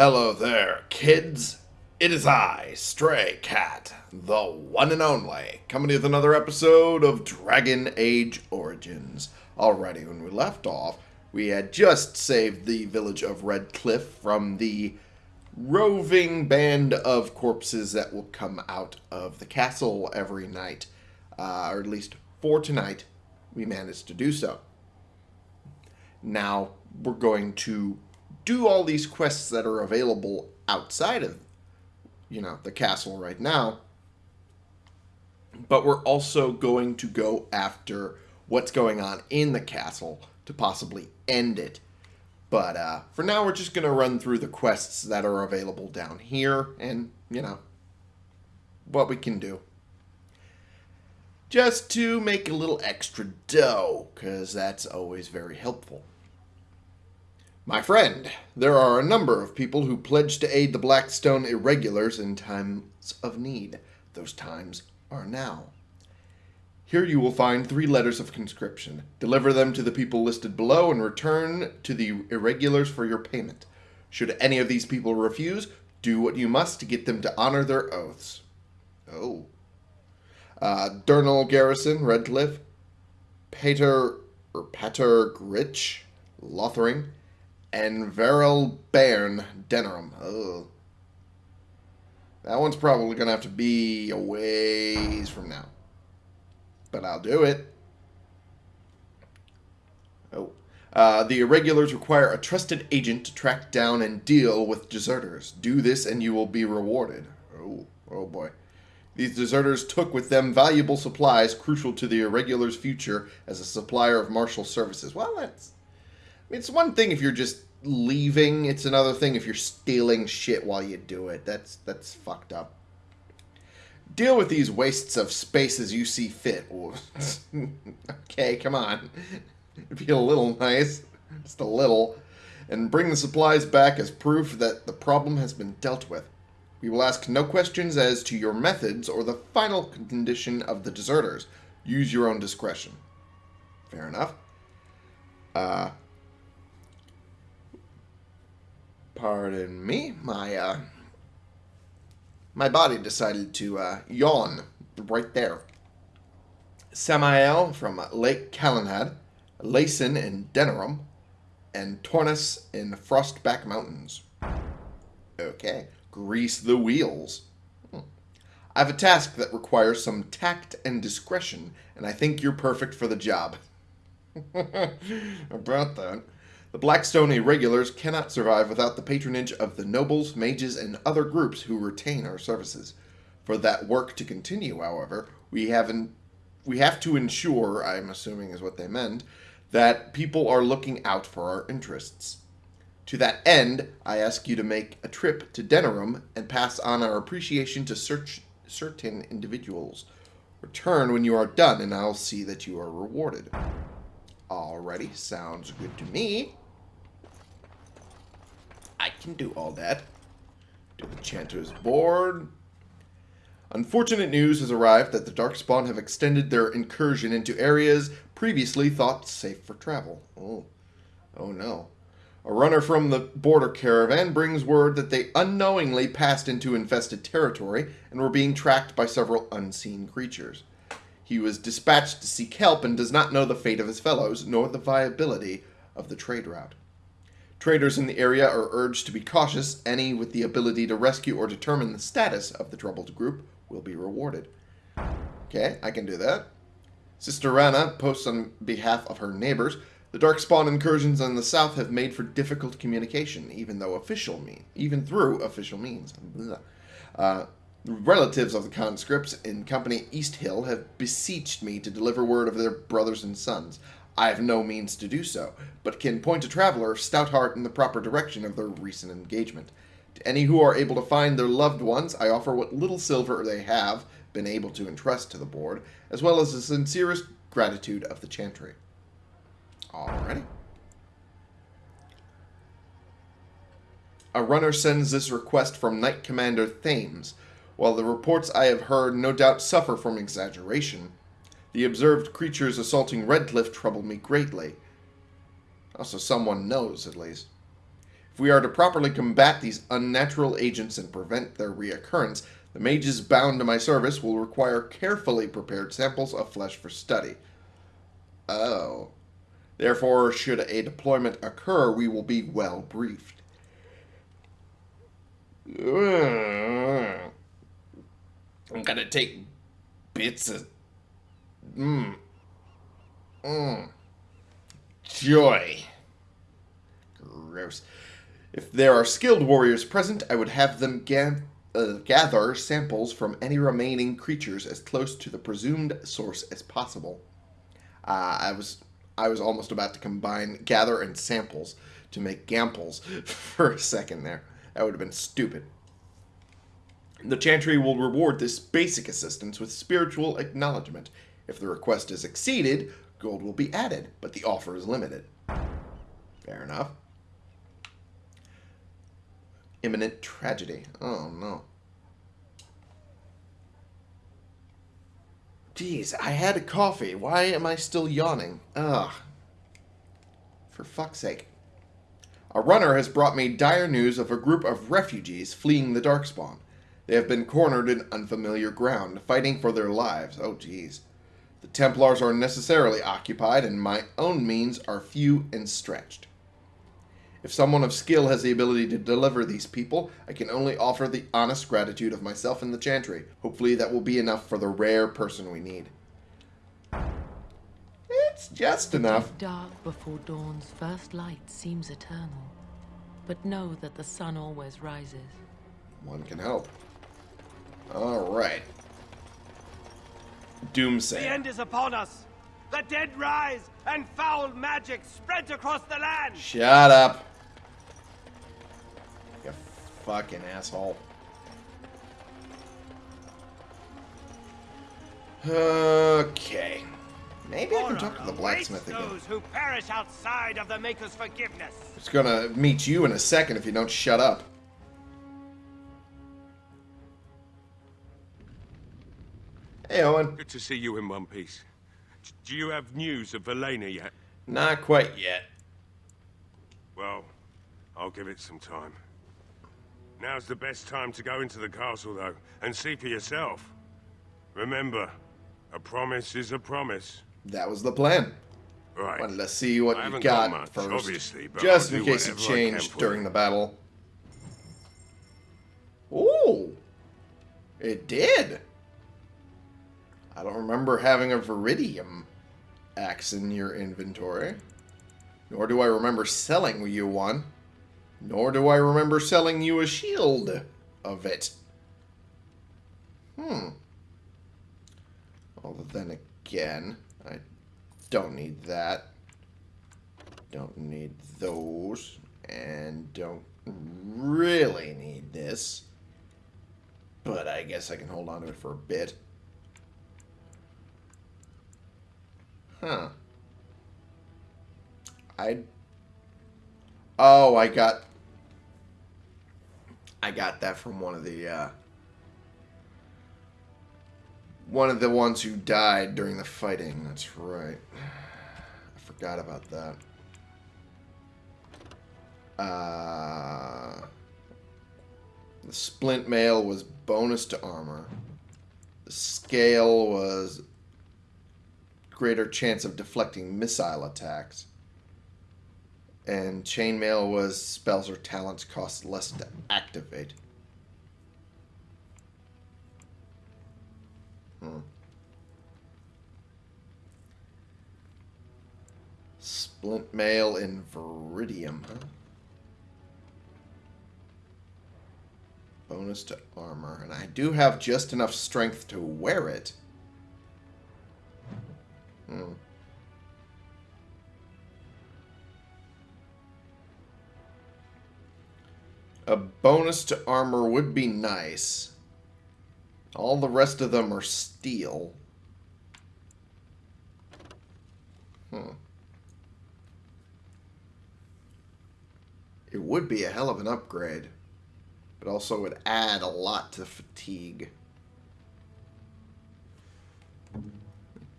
Hello there, kids. It is I, Stray Cat, the one and only, coming with another episode of Dragon Age Origins. Alrighty, when we left off, we had just saved the village of Redcliffe from the roving band of corpses that will come out of the castle every night. Uh, or at least for tonight, we managed to do so. Now, we're going to do all these quests that are available outside of, you know, the castle right now. But we're also going to go after what's going on in the castle to possibly end it. But uh, for now, we're just going to run through the quests that are available down here and, you know, what we can do. Just to make a little extra dough, because that's always very helpful. My friend, there are a number of people who pledge to aid the Blackstone Irregulars in times of need. Those times are now. Here you will find three letters of conscription. Deliver them to the people listed below and return to the Irregulars for your payment. Should any of these people refuse, do what you must to get them to honor their oaths. Oh. Uh, Durnal Garrison, Redcliffe. Pater, or Pater Gritch, Lothering and Veril Bairn Denerim. Oh. That one's probably going to have to be a ways from now. But I'll do it. Oh. Uh, the Irregulars require a trusted agent to track down and deal with deserters. Do this and you will be rewarded. Oh, oh boy. These deserters took with them valuable supplies crucial to the Irregulars' future as a supplier of martial services. Well, that's it's one thing if you're just leaving. It's another thing if you're stealing shit while you do it. That's that's fucked up. Deal with these wastes of space as you see fit. okay, come on. Be a little nice. Just a little. And bring the supplies back as proof that the problem has been dealt with. We will ask no questions as to your methods or the final condition of the deserters. Use your own discretion. Fair enough. Uh, Pardon me, my uh, my body decided to uh, yawn right there. Samael from Lake Calenhad, Layson in Denerim, and Tornus in Frostback Mountains. Okay, grease the wheels. Hmm. I have a task that requires some tact and discretion, and I think you're perfect for the job. About that. The Blackstone Irregulars cannot survive without the patronage of the nobles, mages, and other groups who retain our services. For that work to continue, however, we have in, we have to ensure, I'm assuming is what they meant, that people are looking out for our interests. To that end, I ask you to make a trip to Denerim and pass on our appreciation to search certain individuals. Return when you are done, and I'll see that you are rewarded. Alrighty, sounds good to me. Can do all that. Do the Chanter's board. Unfortunate news has arrived that the Darkspawn have extended their incursion into areas previously thought safe for travel. Oh, oh no. A runner from the border caravan brings word that they unknowingly passed into infested territory and were being tracked by several unseen creatures. He was dispatched to seek help and does not know the fate of his fellows, nor the viability of the trade route. Traders in the area are urged to be cautious. Any with the ability to rescue or determine the status of the troubled group will be rewarded. Okay, I can do that. Sister Rana posts on behalf of her neighbors. The Darkspawn incursions in the south have made for difficult communication, even though official mean, even through official means. Uh, relatives of the conscripts in Company East Hill have beseeched me to deliver word of their brothers and sons. I have no means to do so, but can point a traveler stout heart in the proper direction of their recent engagement. To any who are able to find their loved ones, I offer what little silver they have been able to entrust to the board, as well as the sincerest gratitude of the chantry. Alrighty. A runner sends this request from Knight Commander Thames, while the reports I have heard no doubt suffer from exaggeration, the observed creatures assaulting Redcliffe trouble me greatly. Also, someone knows, at least. If we are to properly combat these unnatural agents and prevent their reoccurrence, the mages bound to my service will require carefully prepared samples of flesh for study. Oh. Therefore, should a deployment occur, we will be well briefed. I'm gonna take bits of. Mmm. Mmm. Joy. Gross. If there are skilled warriors present, I would have them ga uh, gather samples from any remaining creatures as close to the presumed source as possible. Uh, I was I was almost about to combine gather and samples to make gamples for a second there. That would have been stupid. The Chantry will reward this basic assistance with spiritual acknowledgement. If the request is exceeded, gold will be added, but the offer is limited. Fair enough. Imminent tragedy. Oh, no. Jeez, I had a coffee. Why am I still yawning? Ugh. For fuck's sake. A runner has brought me dire news of a group of refugees fleeing the Darkspawn. They have been cornered in unfamiliar ground, fighting for their lives. Oh, jeez. The Templars are necessarily occupied, and my own means are few and stretched. If someone of skill has the ability to deliver these people, I can only offer the honest gratitude of myself and the Chantry. Hopefully that will be enough for the rare person we need. It's just enough. Dark before dawn's first light seems eternal. But know that the sun always rises. One can help. Alright. Doomsay. The end is upon us. The dead rise, and foul magic spreads across the land. Shut up. You fucking asshole. Okay. Maybe I can talk to the blacksmith again. those who perish outside of the Maker's forgiveness. It's gonna meet you in a second if you don't shut up. Hey, Owen. Good to see you in one piece. Do you have news of Valena yet? Not quite yet. Well, I'll give it some time. Now's the best time to go into the castle, though, and see for yourself. Remember, a promise is a promise. That was the plan. Right. Well, let's see what you got, got much, first. obviously, but Just in case it whatever I can changed during the battle. Ooh. It did. I don't remember having a Veridium axe in your inventory. Nor do I remember selling you one. Nor do I remember selling you a shield of it. Hmm. Although then again, I don't need that. Don't need those. And don't really need this. But I guess I can hold on to it for a bit. Huh. I. Oh, I got. I got that from one of the. Uh, one of the ones who died during the fighting. That's right. I forgot about that. Uh, the splint mail was bonus to armor. The scale was greater chance of deflecting missile attacks. And chainmail was spells or talents cost less to activate. Hmm. Splint mail in Veridium, huh? Bonus to armor. And I do have just enough strength to wear it. Hmm. A bonus to armor would be nice. All the rest of them are steel. Hmm. It would be a hell of an upgrade. But also would add a lot to fatigue.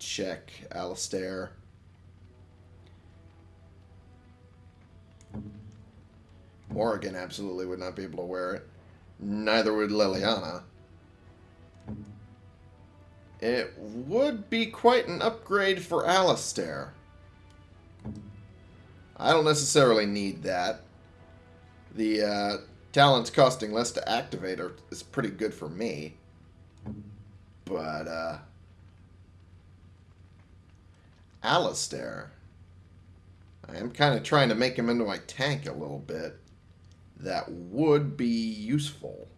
Check, Alistair. Morrigan absolutely would not be able to wear it. Neither would Leliana. It would be quite an upgrade for Alistair. I don't necessarily need that. The uh, talents costing less to activate are, is pretty good for me. But, uh... Alistair. I am kind of trying to make him into my tank a little bit. That would be useful.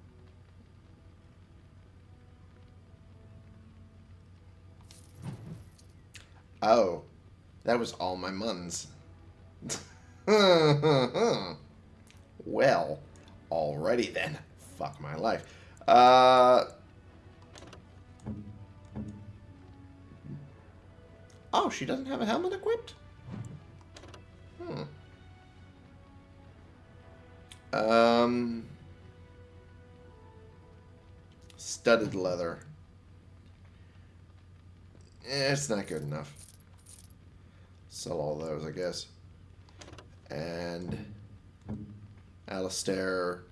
Oh, that was all my muns. well, alrighty then. Fuck my life. Uh... Oh, she doesn't have a helmet equipped? Hmm. Um... Studded leather. Eh, it's not good enough. Sell all those, I guess. And Alistair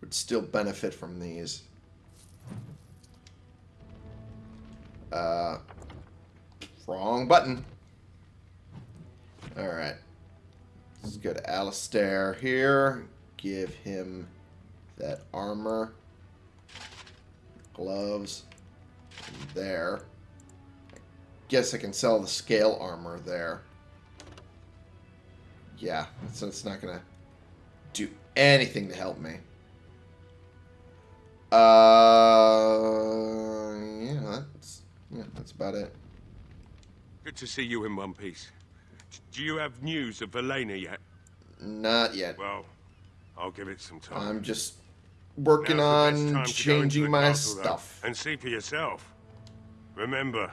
would still benefit from these. Uh, wrong button. Alright. Let's go to Alistair here. Give him that armor. Gloves. There. Guess I can sell the scale armor there. Yeah, so it's not gonna do anything to help me. Uh, yeah, that's yeah, that's about it. Good to see you in one piece. Do you have news of Valena yet? Not yet. Well, I'll give it some time. I'm just working Now's on time to go into changing my castle, though, stuff. and see for yourself. Remember,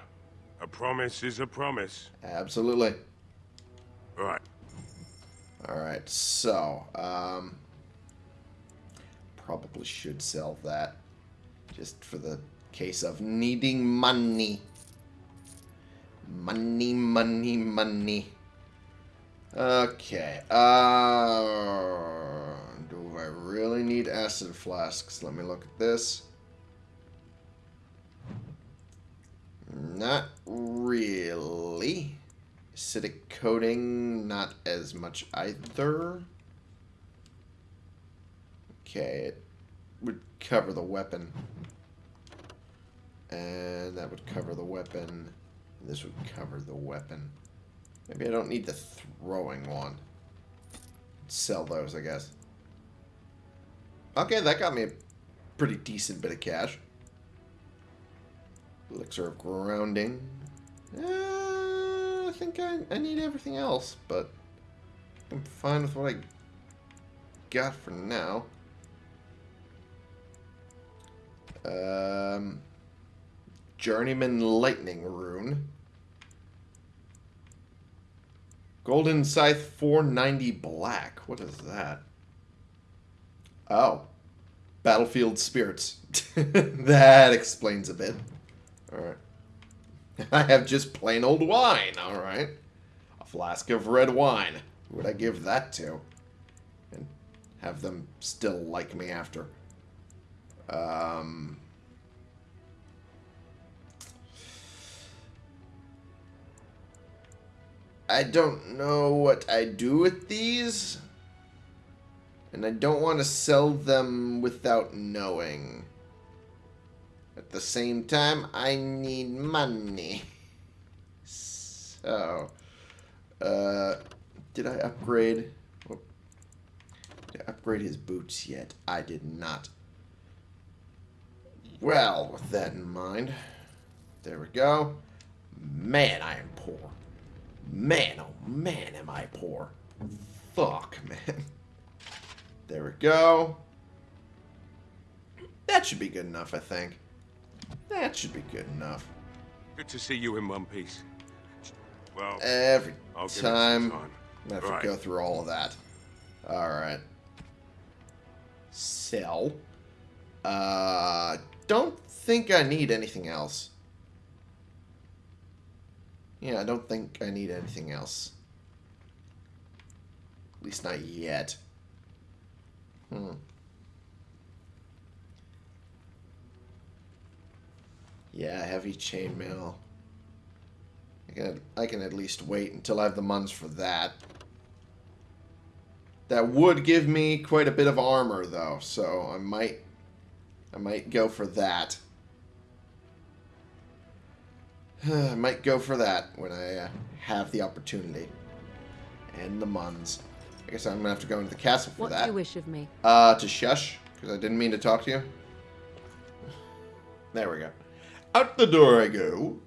a promise is a promise. Absolutely. Right. All right. So, um, probably should sell that just for the case of needing money. Money, money, money. Okay. Uh, do I really need acid flasks? Let me look at this. Not really. Acidic coating, not as much either. Okay, it would cover the weapon. And that would cover the weapon. This would cover the weapon. Maybe I don't need the throwing one. Sell those, I guess. Okay, that got me a pretty decent bit of cash. Elixir of grounding. Uh, I think I, I need everything else, but I'm fine with what I got for now. Um, Journeyman Lightning Rune. Golden Scythe 490 Black. What is that? Oh. Battlefield Spirits. that explains a bit. Alright. I have just plain old wine, alright. A flask of red wine. Who would I give that to? And have them still like me after. Um... I don't know what I do with these. And I don't want to sell them without knowing. At the same time, I need money. So, uh, did I upgrade? Did I upgrade his boots yet? I did not. Well, with that in mind, there we go. Man, I am poor. Man, oh man, am I poor. Fuck, man. There we go. That should be good enough, I think. That should be good enough. Good to see you in one piece. Well, Every I'll time, time. I have to go through all of that. Alright. Sell. Uh, don't think I need anything else. Yeah, I don't think I need anything else. At least not yet. Hmm. Yeah, heavy chainmail. I can I can at least wait until I have the muns for that. That would give me quite a bit of armor though, so I might I might go for that. I might go for that when I uh, have the opportunity. And the muns. I guess I'm gonna have to go into the castle for What that. What do you wish of me? Uh, to shush, because I didn't mean to talk to you. There we go. Out the door I go.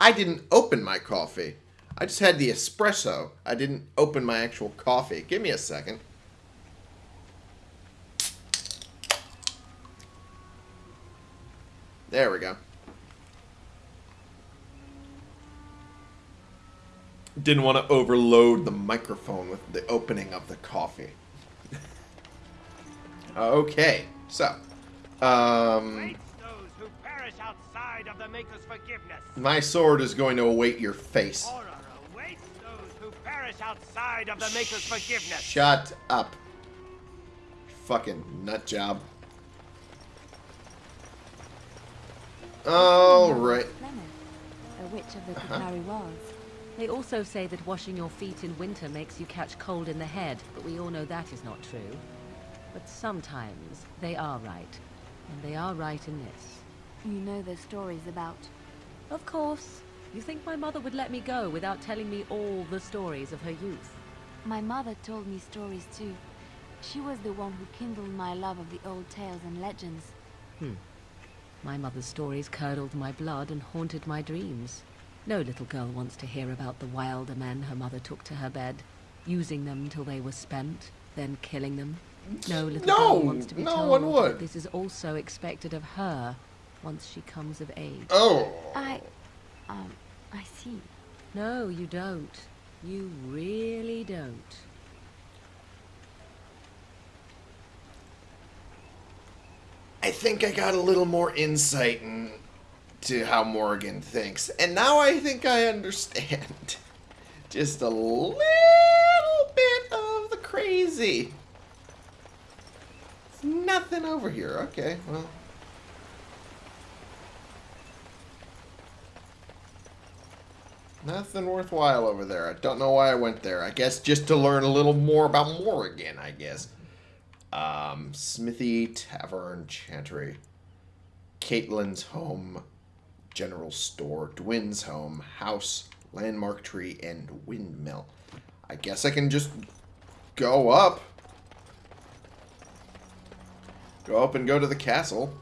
I didn't open my coffee. I just had the espresso. I didn't open my actual coffee. Give me a second. There we go. Didn't want to overload the microphone with the opening of the coffee. okay, so. Um, those who perish outside of the Maker's forgiveness. my sword is going to await your face. Those who perish outside of the Maker's forgiveness. Shut up. Fucking nut job. Alright. A witch of the Katari Wars. They also say that washing your feet in winter makes you catch cold in the head, but we all know that is not true. But sometimes they are right. And they are right in this. You know the stories about. Of course. You think my mother would let me go without telling me all the stories of her youth? My mother told me stories too. She was the one who kindled my love of the old tales and legends. Hmm. My mother's stories curdled my blood and haunted my dreams. No little girl wants to hear about the wilder men her mother took to her bed, using them till they were spent, then killing them. No little No, girl wants to be no told one that would. this is also expected of her once she comes of age. Oh. I... Um, I see. No, you don't. You really don't. I think I got a little more insight into how Morgan thinks. And now I think I understand. Just a little bit of the crazy. It's nothing over here. Okay, well. Nothing worthwhile over there. I don't know why I went there. I guess just to learn a little more about Morgan, I guess. Um, Smithy, Tavern, Chantry, Kaitlyn's home, General Store, Dwyn's home, house, landmark tree, and windmill. I guess I can just go up. Go up and go to the castle.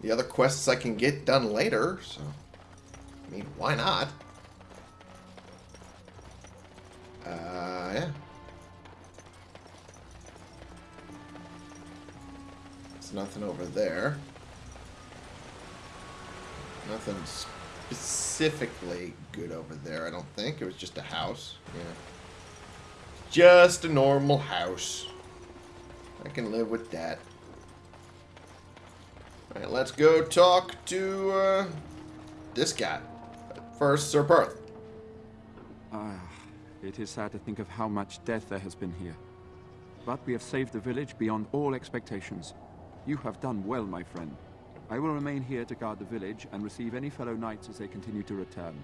The other quests I can get done later, so... I mean, why not? Uh, yeah. There's nothing over there. Nothing specifically good over there, I don't think. It was just a house. Yeah. Just a normal house. I can live with that. Alright, let's go talk to, uh, this guy. First, Sir Perth. Ah, it is sad to think of how much death there has been here. But we have saved the village beyond all expectations. You have done well, my friend. I will remain here to guard the village and receive any fellow knights as they continue to return.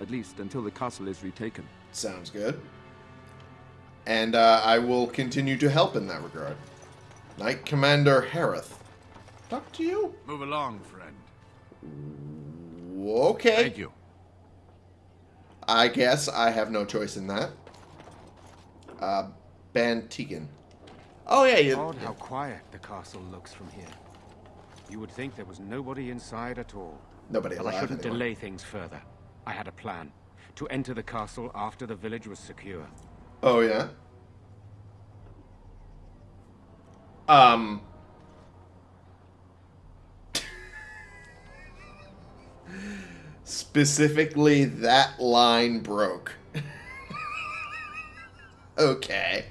At least until the castle is retaken. Sounds good. And uh, I will continue to help in that regard. Knight Commander Harith. Talk to you? Move along, friend. Okay. Thank you. I guess I have no choice in that. Uh, Bann Teagan. Oh, yeah, you. Odd how quiet the castle looks from here. You would think there was nobody inside at all. Nobody But I shouldn't delay things further. I had a plan. To enter the castle after the village was secure. Oh, yeah? Um. Specifically, that line broke. okay.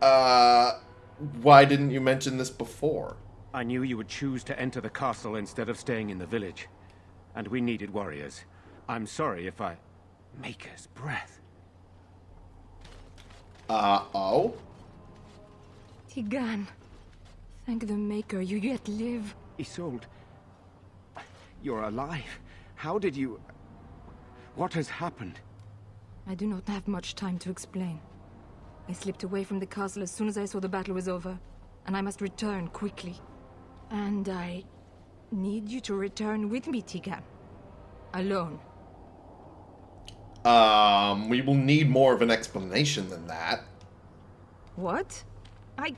Uh, why didn't you mention this before? I knew you would choose to enter the castle instead of staying in the village. And we needed warriors. I'm sorry if I... Maker's breath. Uh oh. Teagan. Thank the Maker you yet live. Isolde. You're alive. How did you... What has happened? I do not have much time to explain. I slipped away from the castle as soon as I saw the battle was over, and I must return quickly. And I need you to return with me, Teagan. Alone. Um, we will need more of an explanation than that. What? I...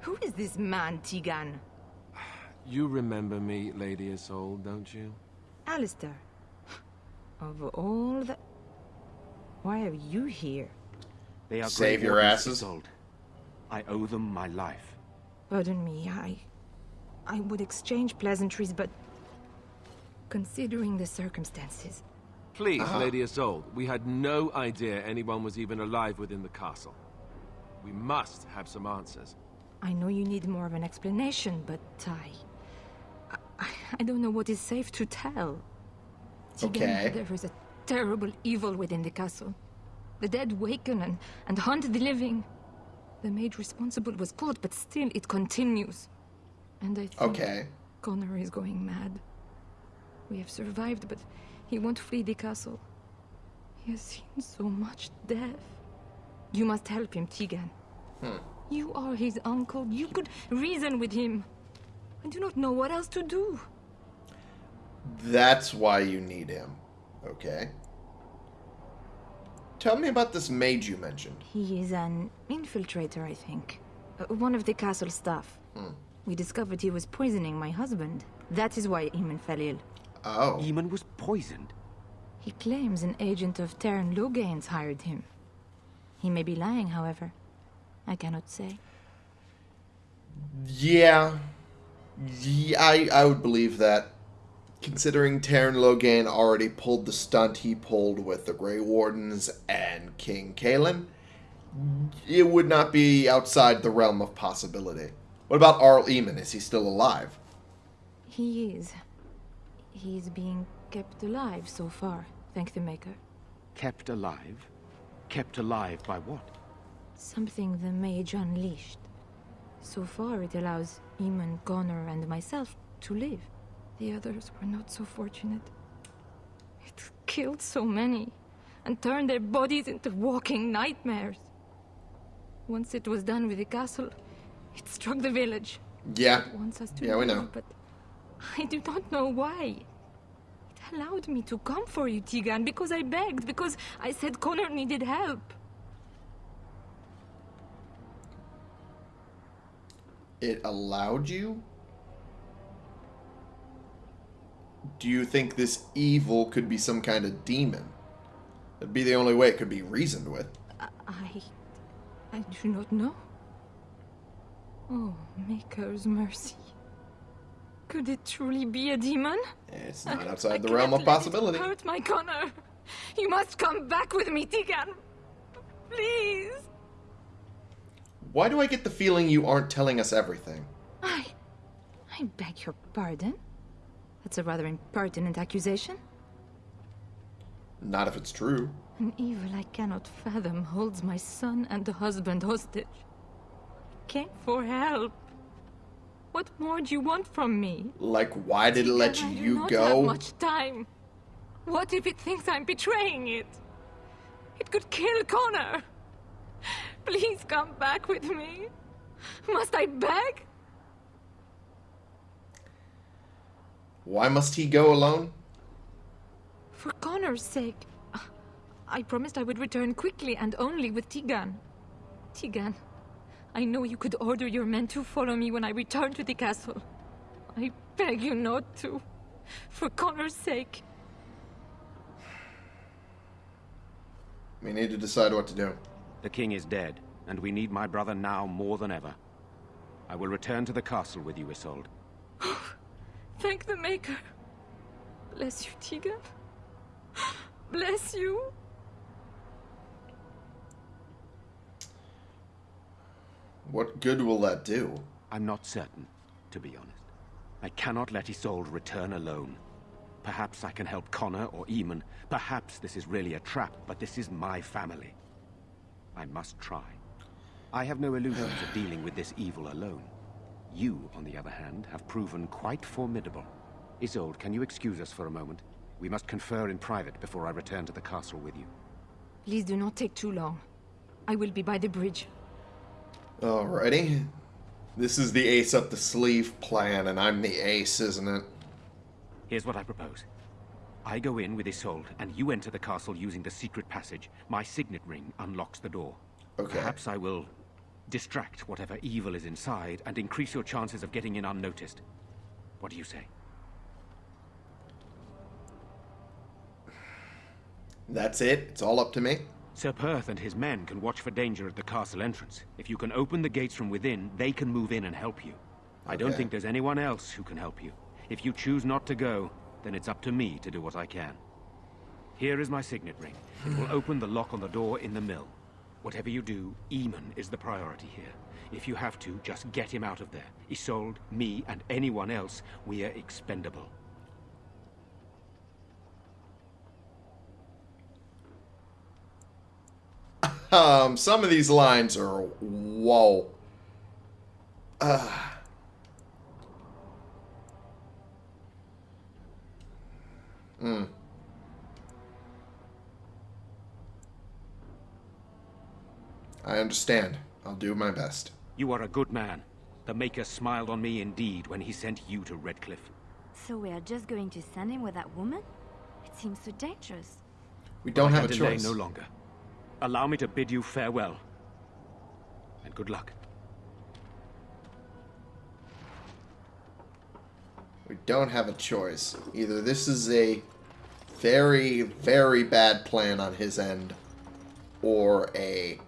Who is this man, Teagan? You remember me, Lady Isolde, don't you? Alistair. Of all the... Why are you here? They are Save Grey your asses. Isolde. I owe them my life. Pardon me, I... I would exchange pleasantries, but... Considering the circumstances... Please, Uh-huh. Lady Isolde, we had no idea anyone was even alive within the castle. We must have some answers. I know you need more of an explanation, but I... I, I don't know what is safe to tell. Teagan, Okay. There is a terrible evil within the castle. The dead waken and, and hunt the living. The maid responsible was caught, but still it continues. And I think Okay. Connor is going mad. We have survived, but he won't flee the castle. He has seen so much death. You must help him, Teagan. You are his uncle. You could reason with him. I do not know what else to do. That's why you need him. Okay. Tell me about this mage you mentioned. He is an infiltrator, I think. Uh, one of the castle staff. We discovered he was poisoning my husband. That is why Eamon fell ill. Oh. Eamon was poisoned. He claims an agent of Teyrn Loghains hired him. He may be lying, however. I cannot say. Yeah. yeah I, I would believe that. Considering Teyrn Loghain already pulled the stunt he pulled with the Grey Wardens and King Cailan, it would not be outside the realm of possibility. What about Arl Eamon? Is he still alive? He is. He is being kept alive so far, thank the Maker. Kept alive? Kept alive by what? Something the mage unleashed. So far, it allows Eamon, Connor, and myself to live. The others were not so fortunate. It killed so many, and turned their bodies into walking nightmares. Once it was done with the castle, it struck the village. Yeah. It wants us to Yeah, we know. But I do not know why. It allowed me to come for you, Teagan, because I begged, because I said Connor needed help. It allowed you? Do you think this evil could be some kind of demon? That'd be the only way it could be reasoned with. I. I do not know. Oh, Maker's mercy. Could it truly be a demon? It's I- not I outside the cannot realm of possibility. Hurt my Connor. You must come back with me, Teagan. Please. Why do I get the feeling you aren't telling us everything? I. I beg your pardon. That's a rather impertinent accusation. Not if it's true. An evil I cannot fathom holds my son and the husband hostage. Came for help. What more do you want from me? Like, why did it let Teagan, I do you not go? have much time. What if it thinks I'm betraying it? It could kill Connor. Please come back with me. Must I beg? Why must he go alone? For Connor's sake. I promised I would return quickly and only with Teagan. Teagan, I know you could order your men to follow me when I return to the castle. I beg you not to. For Connor's sake. We need to decide what to do. The king is dead, and we need my brother now more than ever. I will return to the castle with you, Isolde. Thank the Maker. Bless you, Teagan. Bless you. What good will that do? I'm not certain, to be honest. I cannot let Isolde return alone. Perhaps I can help Connor or Eamon. Perhaps this is really a trap, but this is my family. I must try. I have no illusions of dealing with this evil alone. You, on the other hand, have proven quite formidable. Isolde, can you excuse us for a moment? We must confer in private before I return to the castle with you. Please do not take too long. I will be by the bridge. Alrighty. This is the ace up the sleeve plan, and I'm the ace, isn't it? Here's what I propose. I go in with Isolde, and you enter the castle using the secret passage. My signet ring unlocks the door. Okay. Perhaps I will distract whatever evil is inside and increase your chances of getting in unnoticed. What do you say? That's it. It's all up to me. Sir Perth and his men can watch for danger at the castle entrance. If you can open the gates from within, they can move in and help you. I don't think there's anyone else who can help you. If you choose not to go, then it's up to me to do what I can. Here is my signet ring. It will open the lock on the door in the mill. Whatever you do, Eamon is the priority here. If you have to, just get him out of there. Isolde, me, and anyone else, we are expendable. Um, some of these lines are whoa. Uh. Hmm. I understand. I'll do my best. You are a good man. The Maker smiled on me indeed when he sent you to Redcliffe. So we are just going to send him with that woman? It seems so dangerous. We don't I have a can choice. no longer. Allow me to bid you farewell. And good luck. We don't have a choice. Either this is a very, very bad plan on his end, or a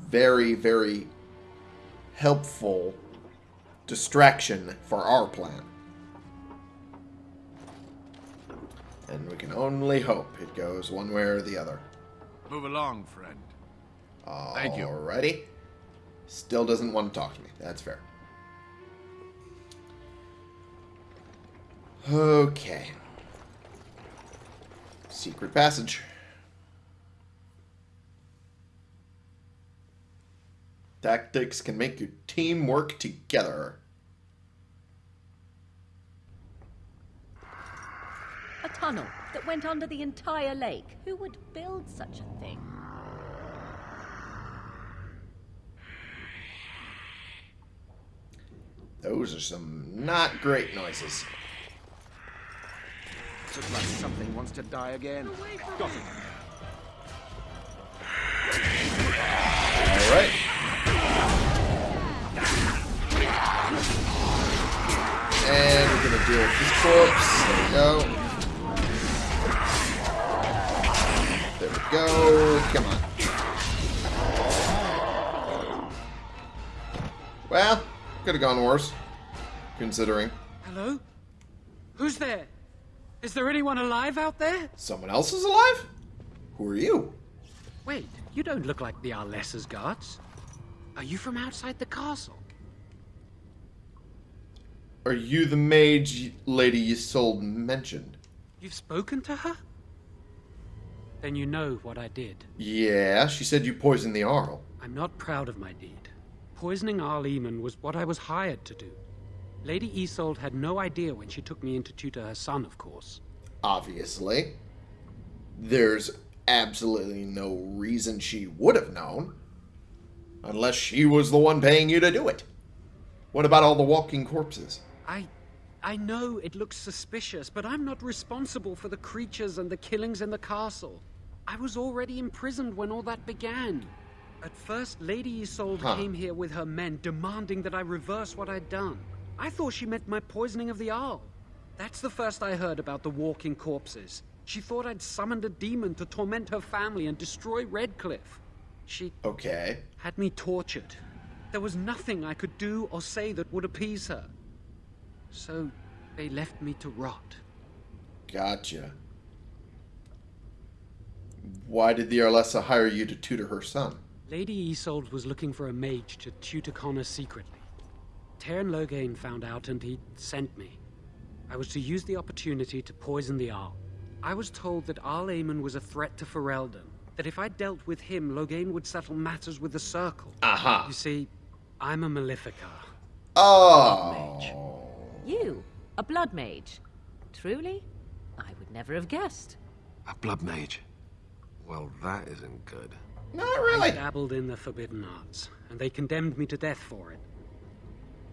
very, very helpful distraction for our plan. And we can only hope it goes one way or the other. Move along, friend. Thank you. Alrighty. Still doesn't want to talk to me. That's fair. Okay. Secret passage. Tactics can make your team work together. A tunnel that went under the entire lake. Who would build such a thing? Those are some not great noises. Looks like something wants to die again. Got it. Alright. And we're gonna deal with this corpse. There we go. Go. Come on. Well, could have gone worse. Considering Hello? Who's there? Is there anyone alive out there? someone else is alive? Who are you? Wait, you don't look like the Arlessa's guards. Are you from outside the castle? Are you the mage lady Isolde mentioned? You've spoken to her? Then you know what I did. Yeah, she said you poisoned the Arl. I'm not proud of my deed. Poisoning Arl Eamon was what I was hired to do. Lady Isolde had no idea when she took me in to tutor her son, of course. obviously. There's absolutely no reason she would have known. Unless she was the one paying you to do it. What about all the walking corpses? I. I know it looks suspicious, but I'm not responsible for the creatures and the killings in the castle. I was already imprisoned when all that began. At first, Lady Isolde Huh. came here with her men demanding that I reverse what I'd done. I thought she meant my poisoning of the Arl. That's the first I heard about the walking corpses. She thought I'd summoned a demon to torment her family and destroy Redcliffe. She Okay. had me tortured. There was nothing I could do or say that would appease her. So they left me to rot. Gotcha. Why did the Arlessa hire you to tutor her son? Lady Isolde was looking for a mage to tutor Connor secretly. Teyrn Loghain found out and he sent me. I was to use the opportunity to poison the Arl. I was told that Arl Eamon was a threat to Ferelden, That if I dealt with him, Loghain would settle matters with the Circle. Aha. You see, I'm a Maleficar. Oh. You, a blood mage. Truly? I would never have guessed. A blood mage. Well, that isn't good. Not really. I dabbled in the forbidden arts, and they condemned me to death for it.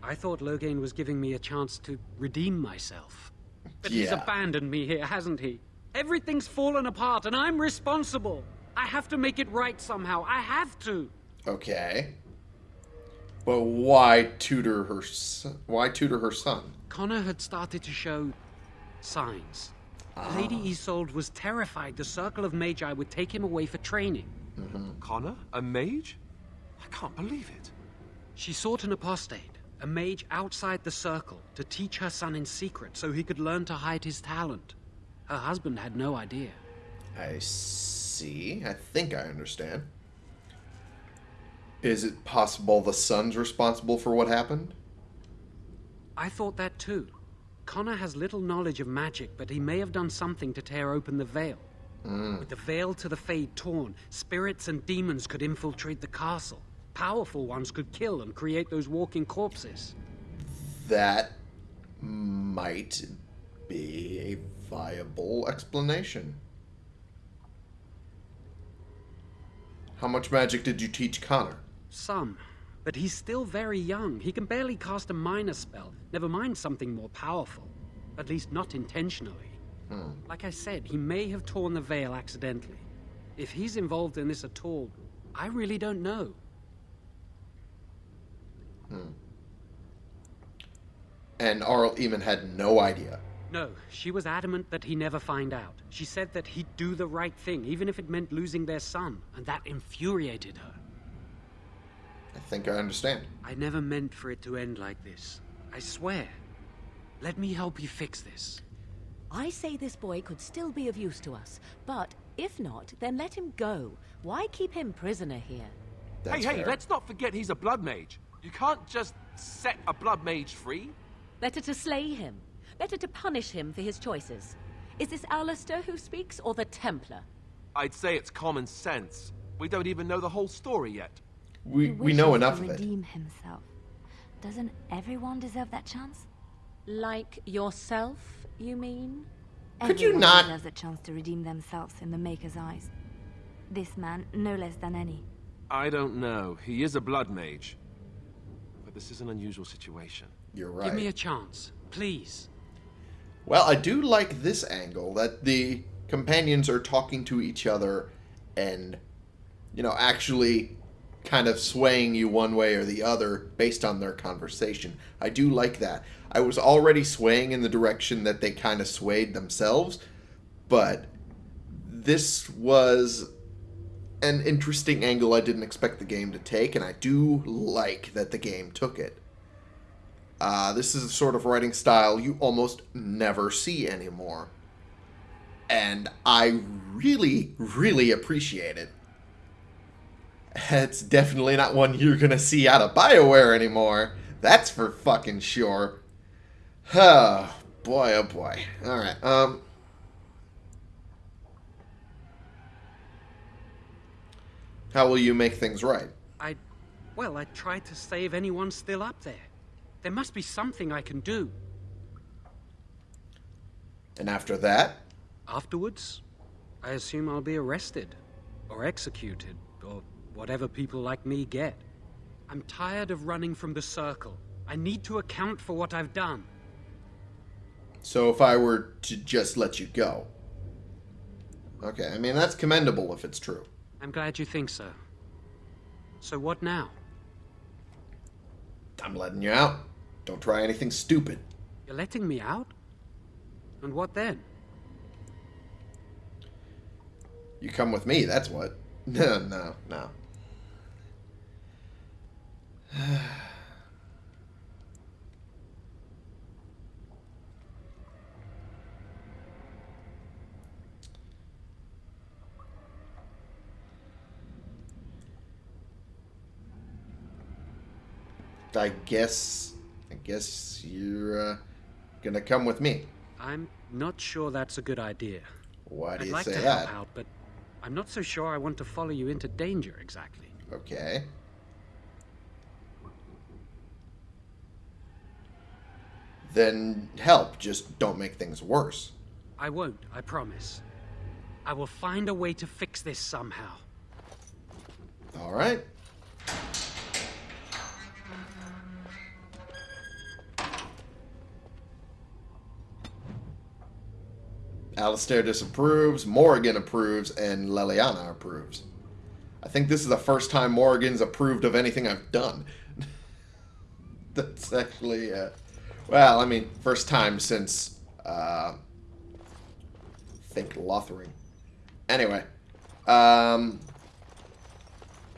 I thought Loghain was giving me a chance to redeem myself. But he's abandoned me here, hasn't he? Everything's fallen apart, and I'm responsible. I have to make it right somehow. I have to. Okay. But why tutor her? Why tutor her son? Connor had started to show signs. Ah. Lady Isolde was terrified the Circle of Magi would take him away for training. Mm-hmm. Connor? A mage? I can't believe it. She sought an apostate, a mage outside the Circle, to teach her son in secret so he could learn to hide his talent. Her husband had no idea. I see. I think I understand. Is it possible the son's responsible for what happened? I thought that too. Connor has little knowledge of magic, but he may have done something to tear open the veil. Mm. With the veil to the Fade torn, spirits and demons could infiltrate the castle. Powerful ones could kill and create those walking corpses. That might be a viable explanation. How much magic did you teach Connor? Some. But he's still very young. He can barely cast a minor spell, never mind something more powerful. At least not intentionally. Hmm. Like I said, he may have torn the veil accidentally. If he's involved in this at all, I really don't know. Hmm. And Arl Eamon had no idea. No, she was adamant that he never find out. She said that he'd do the right thing, even if it meant losing their son, and that infuriated her. I think I understand. I never meant for it to end like this. I swear. Let me help you fix this. I say this boy could still be of use to us, but if not, then let him go. Why keep him prisoner here? That's hey, hey, fair. let's not forget he's a blood mage. You can't just set a blood mage free. Better to slay him. Better to punish him for his choices. Is this Alistair who speaks, or the Templar? I'd say it's common sense. We don't even know the whole story yet. We we know enough to of it. redeem himself. Doesn't everyone deserve that chance? Like yourself, you mean? Could you Everyone not- deserves a chance to redeem themselves in the Maker's eyes. This man, no less than any. I don't know. He is a blood mage. But this is an unusual situation. You're right. Give me a chance, please. Well, I do like this angle that the companions are talking to each other and, you know, actually kind of swaying you one way or the other based on their conversation. I do like that. I was already swaying in the direction that they kind of swayed themselves, but this was an interesting angle I didn't expect the game to take, and I do like that the game took it. Uh, this is a sort of writing style you almost never see anymore. And I really, really appreciate it. It's definitely not one you're gonna see out of BioWare anymore. That's for fucking sure. Oh, boy, oh boy. Alright, um... How will you make things right? I. Well, I tried to save anyone still up there. There must be something I can do. And after that, Afterwards, I assume I'll be arrested, or executed, whatever people like me get. I'm tired of running from the circle. I need to account for what I've done. So if I were to just let you go. Okay, I mean, that's commendable if it's true. I'm glad you think so. So what now? I'm letting you out. Don't try anything stupid. You're letting me out? And what then? You come with me, that's what. No, no, no. I guess, I guess you're uh, gonna come with me. I'm not sure that's a good idea. Why do I'd you like say to that? help out, but I'm not so sure I want to follow you into danger exactly. Okay. Then help, just don't make things worse. I won't, I promise. I will find a way to fix this somehow. All right. Alistair disapproves, Morrigan approves, and Leliana approves. I think this is the first time Morrigan's approved of anything I've done. That's actually, uh, well, I mean, first time since, uh, think Lothering. Anyway, um,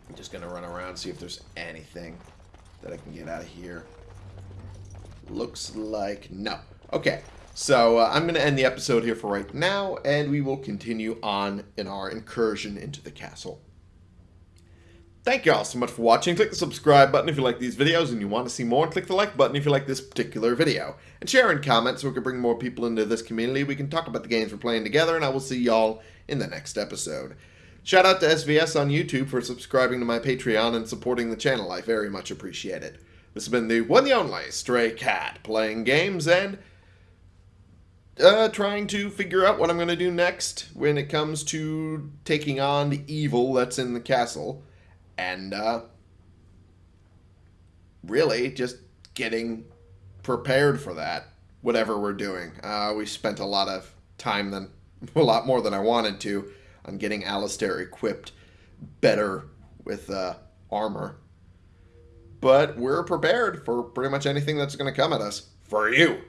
I'm just gonna run around see if there's anything that I can get out of here. Looks like no. Okay, so uh, I'm going to end the episode here for right now, and we will continue on in our incursion into the castle. Thank you all so much for watching. Click the subscribe button if you like these videos and you want to see more. Click the like button if you like this particular video. And share and comment so we can bring more people into this community. We can talk about the games we're playing together, and I will see y'all in the next episode. Shout out to SVS on YouTube for subscribing to my Patreon and supporting the channel. I very much appreciate it. This has been the one and only Stray Cat playing games and uh, trying to figure out what I'm going to do next when it comes to taking on the evil that's in the castle. And uh, really just getting prepared for that, whatever we're doing. Uh, we spent a lot of time, than a lot more than I wanted to, on getting Alistair equipped better with uh, armor but we're prepared for pretty much anything that's going to come at us for you.